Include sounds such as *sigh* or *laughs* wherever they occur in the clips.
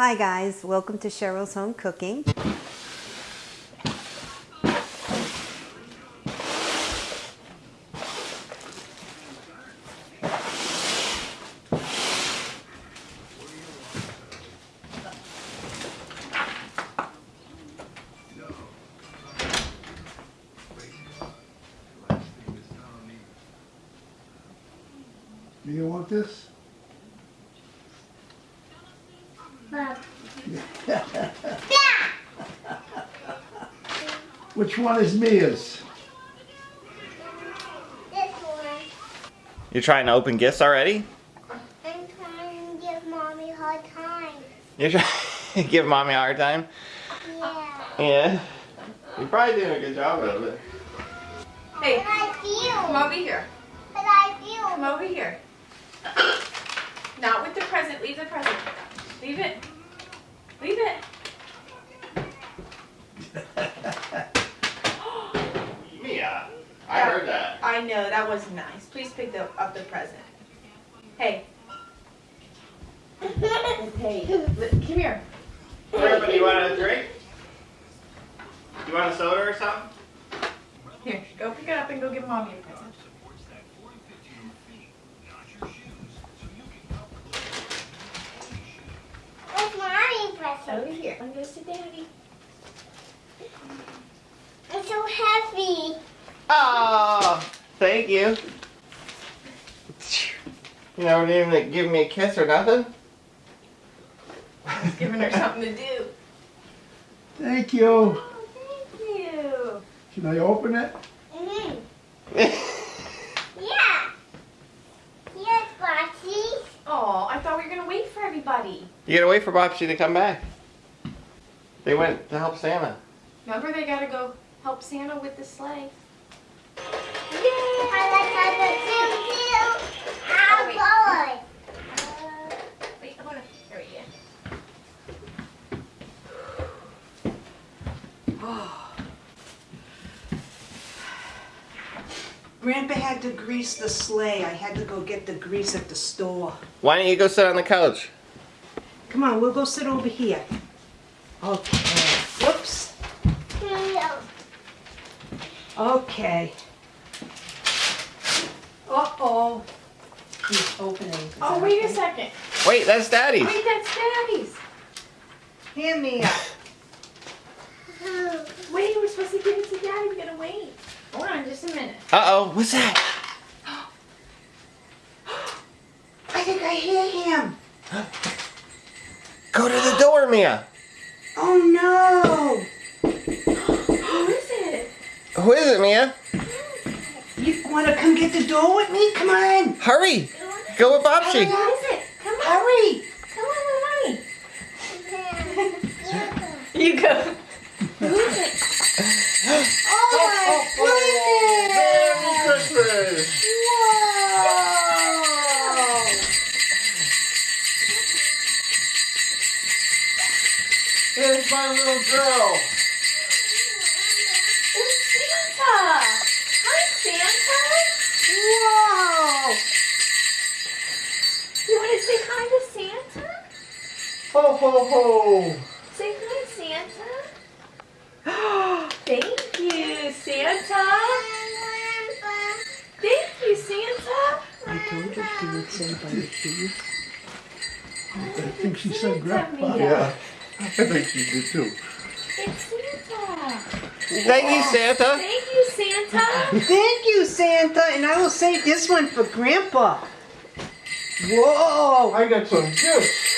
Hi guys, welcome to Cheryl's Home Cooking. Do you want this? *laughs* Which one is Mia's? This one. You're trying to open gifts already? I'm trying to give mommy a hard time. You're trying to *laughs* give mommy a hard time? Yeah. Yeah. You're probably doing a good job of it. Hey, But I come over here. But I Come over here. Not with the present. Leave the present. Leave it. Leave it. *laughs* Mia, I heard that. I know, that was nice. Please pick the, up the present. Hey. Hey, li- come here. Everybody, you want a drink? You want a soda or something? Here, go pick it up and go give mommy a present. Mommy? Over here. I'm gonna sit down. I'm so heavy. Oh, thank you. You know, didn't even give me a kiss or nothing. Just giving her something to do. Thank you. Oh, thank you. Should I open it? Mm. *laughs* Yeah. Yes, Bossy. Oh, I thought we were gonna wait for everybody. You gotta wait for Bobsy to come back. They went to help Santa. Remember, they gotta go help Santa with the sleigh. I like how the choo choo. Oh, wait. Oh Wait, hold on. There we go. *sighs* Grandpa had to grease the sleigh. I had to go get the grease at the store. Why don't you go sit on the couch? Come on, we'll go sit over here. Okay. Whoops. boy. Okay. Uh-oh. He's opening. Oh, wait a second. Wait, that's Daddy's. Wait, that's Daddy's. Hand me up. *laughs* Wait, we're supposed to give it to Daddy. We gotta wait. Hold on just a minute. Uh oh, what's that? *gasps* I think I hear him. *gasps* Go to the door, Mia. Oh no. Who is it? Who is it, Mia? You want to come get the door with me? Come on. Hurry. Go with Who Bobsy. is it? Come on. Hurry. Come on, mommy. *laughs* You go. Who is it? Little girl. It's Santa. Hi, Santa. Whoa. You want to say hi to Santa? Ho ho ho. Say hi, Santa. *gasps* Thank you, Santa. Thank you, Santa. I told you she would say by the shoes. I think she said grandpa. Yeah. I think she did too. It's Santa. Thank you, Santa. Thank you, Santa. Thank you, Santa, and I will save this one for Grandpa. Whoa! I got some gifts.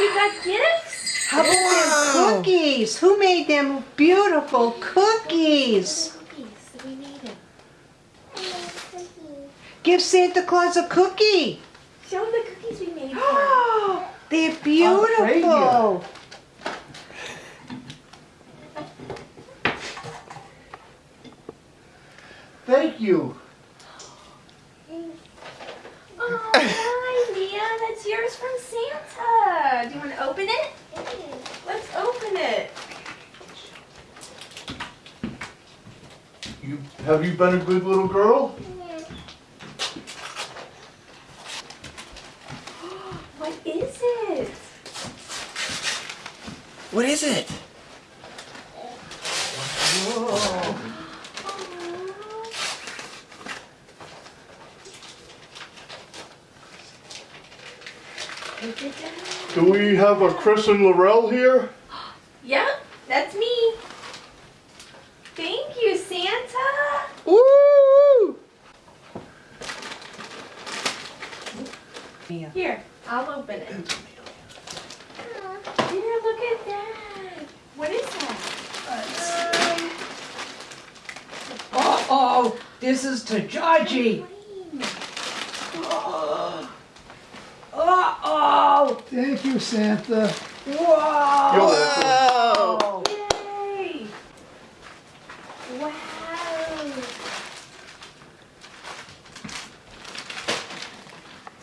You got gifts? How about Wow. them cookies? Who made them beautiful cookies? Cookies. We made. Give Santa Claus a cookie. Show them the cookies we made. for him. *gasps* They're beautiful. Thank you. Oh, hi, Mia. That's yours from Santa. Do you want to open it? Let's open it. You have you been a good little girl? *gasps* What is it? What is it? Look at that. Do we have a Chris and Laurel here? *gasps* Yep, that's me. Thank you, Santa. Woo! Here, I'll open it. Here, look at that. What is that? Um, Uh-oh, this is to Georgie. plane. Uh-oh, Thank you, Santa. whoa. Whoa! Yay! Wow.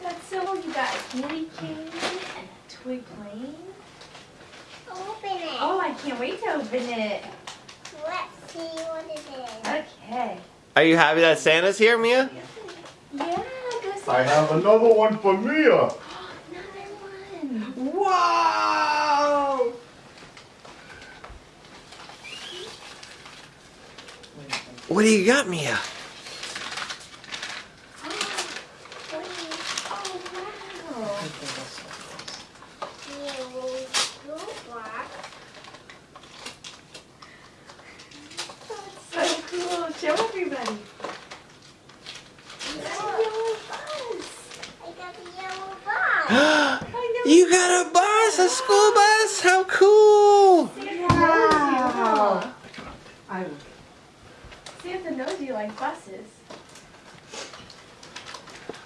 That's so cool. You got a candy cane and a toy plane. Open it. Oh, I can't wait to open it. Let's see what it is. Okay. Are you happy that Santa's here, Mia? Yeah, go see. I have another one for Mia. Another one. Whoa. What do you got, Mia wow. Yellow blue box. That's so cool. Show everybody. That's a yellow bus. I got the yellow box. I know. you got a bus, a school bus? How cool! Santa knows you, huh? I, Santa knows you like buses.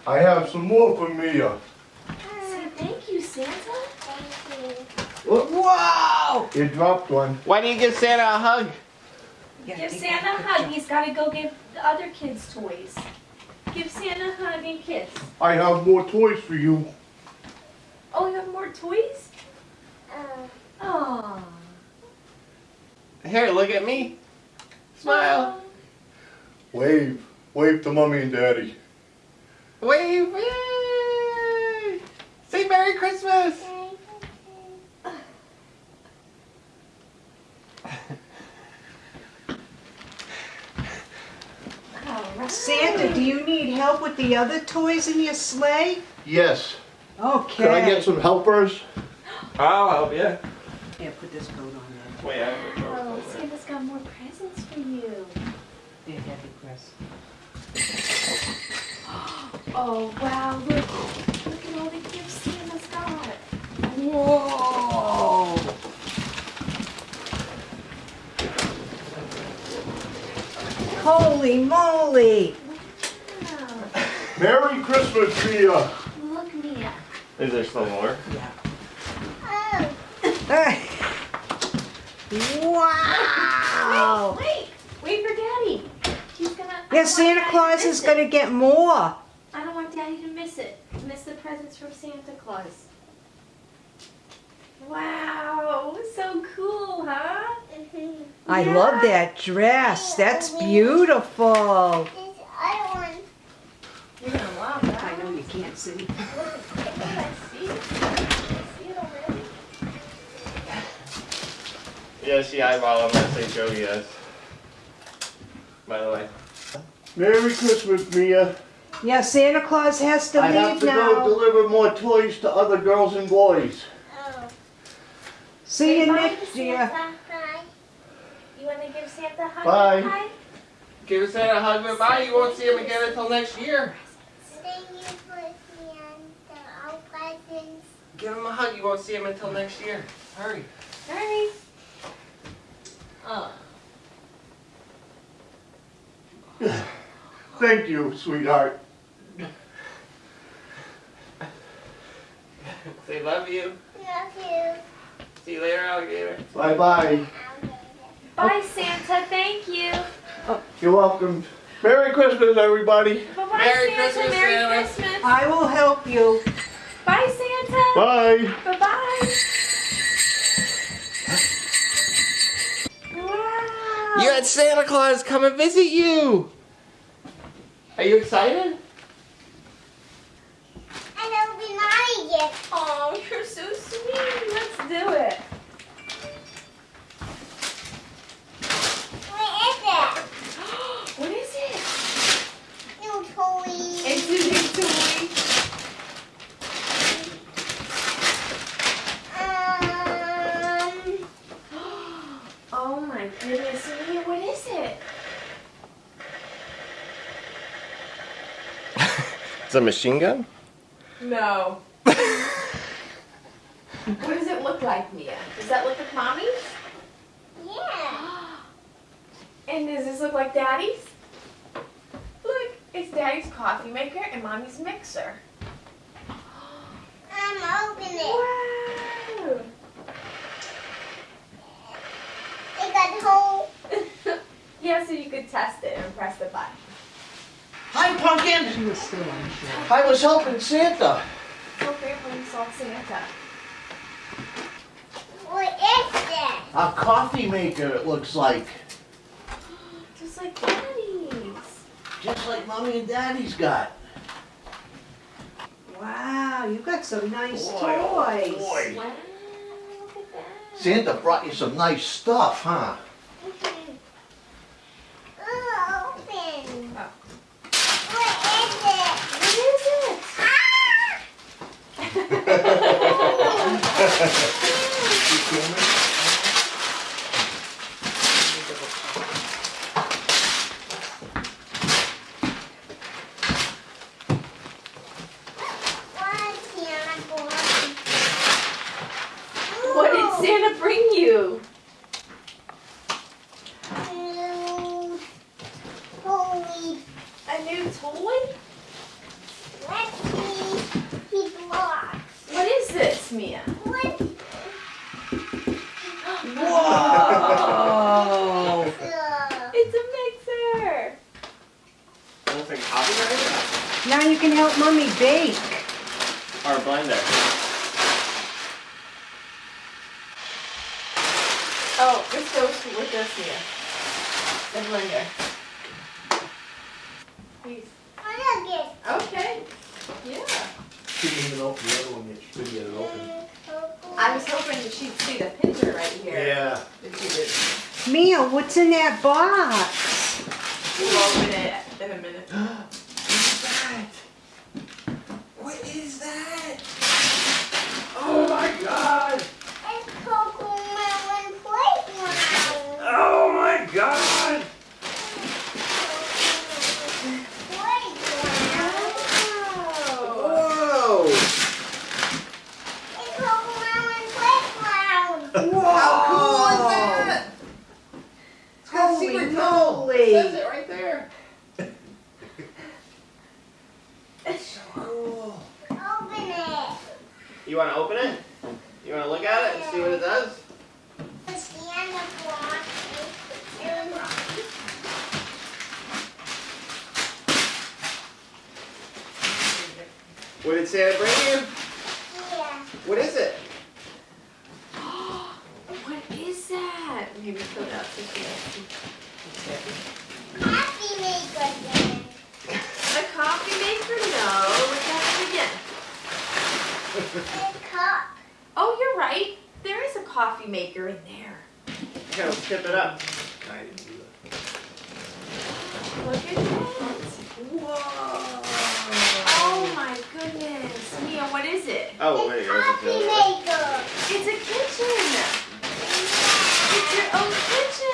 I have some more for Mia. Say thank you, Santa. Thank you. whoa. You dropped one. Why do you give Santa a hug? Give Santa a hug. He's got to go give the other kids toys. Give Santa a hug and kiss. I have more toys for you. Oh, you have more toys? Uh, Oh. Here, look at me. Smile. Wave. Wave to mommy and daddy. Wave. Yay! Say Merry Christmas. Oh, thank you. Santa, do you need help with the other toys in your sleigh? Yes. Okay. Can I get some helpers? I'll help you. Yeah, put this coat on there. Wait, I have a coat. Oh, Santa's got more presents for you. There, heavy Chris. *gasps* Oh, wow. Look. Look at all the gifts Santa's got. Whoa. Holy moly. Wow. Merry Christmas, Mia. Look, Mia. Is there still more? Yeah. Oh, *laughs* wow. Wait, wait for Daddy. He's gonna. I Yeah, don't Santa Claus is gonna get more. I don't want Daddy to miss it. Miss the presents from Santa Claus. Wow, so cool, huh? mhm. I Yeah. love that dress. That's beautiful. This other one. You're gonna love that. I know you can't see. Look, I see it. I see it already. Yeah, she eyeball. I'm gonna say Joe yes. By the way. Merry Christmas, Mia. Yeah, Santa Claus has to I have leave to go deliver more toys to other girls and boys. Oh. See you Say bye next year. Santa. You wanna give Santa a hug? Bye. Hi. Give Santa a hug goodbye. You won't see him again until next year. Thank you for seeing the all presents. Give him a hug. You won't see him until next year. Hurry. Hurry. Oh. *sighs* *laughs* Thank you, sweetheart. *laughs* Say love you. Love you. See you later, alligator. Bye bye. Bye, Santa. Thank you. You're welcome. Merry Christmas, everybody. Bye bye, Merry Santa. Christmas, Merry Santa. Christmas. I will help you. Bye, Santa. Bye. Bye bye. Wow. You had Santa Claus come and visit you. Are you excited? And it'll be my gift. Oh, you're so sweet. Let's do it. It's a machine gun? No. *laughs* what does it look like, Mia? Does that look like mommy's? Yeah. And does this look like daddy's? Look, it's daddy's coffee maker and mommy's mixer. *gasps* I'm opening it. Wow. It got hole. *laughs* yeah, so you could test it and press the button. Hi, Pumpkin. She was still unsure. I was helping Santa. So grandpa saw Santa. What is this? A coffee maker, it looks like. Just like daddy's. Just like mommy and daddy's got. Wow, you got some nice Boy, oh toys. oh boy. Wow, look at that. Santa brought you some nice stuff, huh? Oh, open. Oh. What is it? What is it? Ah! What's Santa for? What did Santa bring you? New toy. A new toy? Let's see. He blocks. What is this, Mia? What? Whoa. Uh, It's a mixer. Almost like a coffee grinder? Now you can help mommy bake. Or a blender? Oh, this goes with this, Mia. The blender. Please. look it. Okay. Yeah. She didn't even open the other one yet. She couldn't get it open. I was hoping that she'd see the picture right here. Yeah. But she didn't. Mia, what's in that box? We'll open it in a minute. What is that? Oh my god! It's Cocomelon Playground. Oh my god! Playground. Whoa! It's Cocomelon Playground. How cool is that? It's got a Holy secret code. moly. Says it right there. so cool. Open it. You want to open it? You want to look at it and see what it does? Santa block. It was What did Santa bring you? yeah. What is it? *gasps* What is that? Maybe put it up so she can see. Coffee maker thing. A coffee maker? No. Look at it again. A cup. Oh, you're right. There is a coffee maker in there. Here, let's tip it up. I didn't do that. Look at that. Whoa. Oh my goodness. Mia, what is it? Oh, wait, a a coffee maker. It's a kitchen. It's your own kitchen.